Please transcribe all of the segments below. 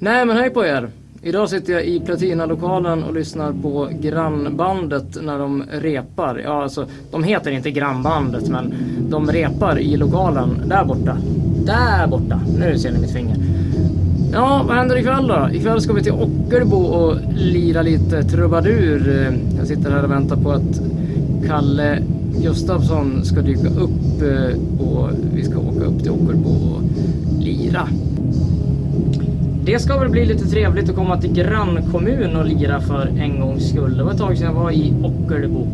Nej men hej på er! Idag sitter jag i Platina-lokalen och lyssnar på grannbandet när de repar. Ja alltså, de heter inte grannbandet men de repar i lokalen där borta. Där borta! Nu ser ni mitt finger. Ja, vad händer ikväll då? Ikväll ska vi till Ockelbo och lira lite trubadur. Jag sitter här och väntar på att Kalle Gustafsson ska dyka upp eh, och vi ska åka upp till Ockelbo och lira. Det ska väl bli lite trevligt att komma till grannkommun och lira för en gångs skull. Det var ett tag sedan jag var i Ockelbo.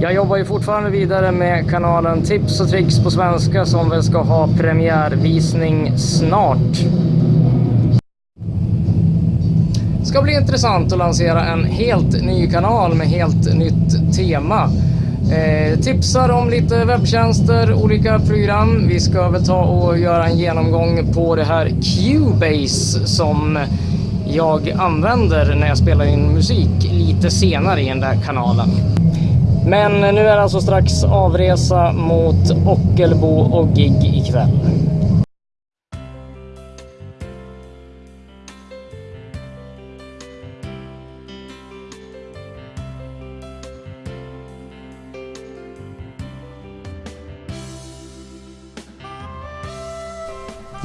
Jag jobbar ju fortfarande vidare med kanalen Tips och tricks på svenska som väl ska ha premiärvisning snart. Det ska bli intressant att lansera en helt ny kanal med helt nytt tema. Eh, tipsar om lite webbtjänster, olika program. Vi ska väl ta och göra en genomgång på det här Cubase som jag använder när jag spelar in musik lite senare i den där kanalen. Men nu är det alltså strax avresa mot Ockelbo och gig ikväll.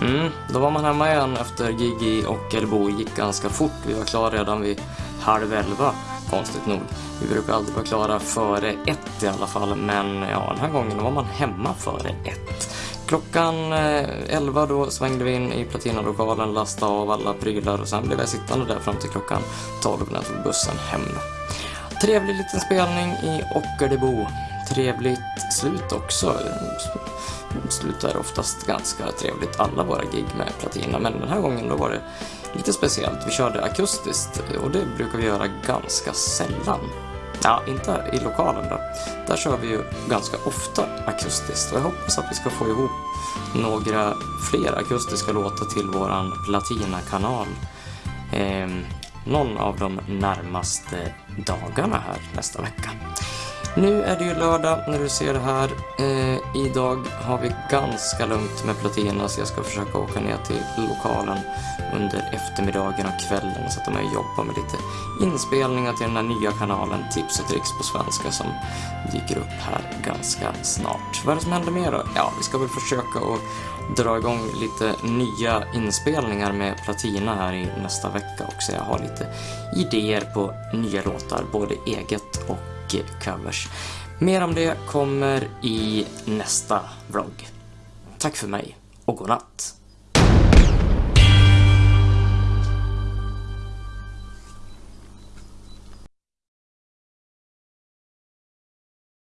Mm, då var man hemma igen efter gig i Ockelbo. gick ganska fort. Vi var klara redan vid halv elva, konstigt nog. Vi brukar alltid vara klara före ett i alla fall, men ja, den här gången var man hemma före ett. Klockan eh, elva då svängde vi in i Platinalokalen, lastade av alla prylar och sen blev jag sittande där fram till klockan 12 när jag tog bussen hem. Trevlig liten spelning i Ockelbo. Trevligt slut också slutar oftast ganska trevligt alla våra gig med platina, men den här gången då var det lite speciellt. Vi körde akustiskt och det brukar vi göra ganska sällan. Ja, inte i lokalen då. Där kör vi ju ganska ofta akustiskt och jag hoppas att vi ska få ihop några fler akustiska låtar till våran Platina-kanal. Eh, någon av de närmaste dagarna här nästa vecka. Nu är det ju lördag när du ser det här. Eh, idag har vi ganska lugnt med platina så jag ska försöka åka ner till lokalen under eftermiddagen och kvällen och sätta mig och jobba med lite inspelningar till den här nya kanalen Tips och tricks på svenska som dyker upp här ganska snart. Vad är det som händer mer då? Ja, vi ska väl försöka att dra igång lite nya inspelningar med platina här i nästa vecka också. Jag har lite idéer på nya låtar, både eget och covers. Mer om det kommer i nästa vlogg. Tack för mig och godnatt!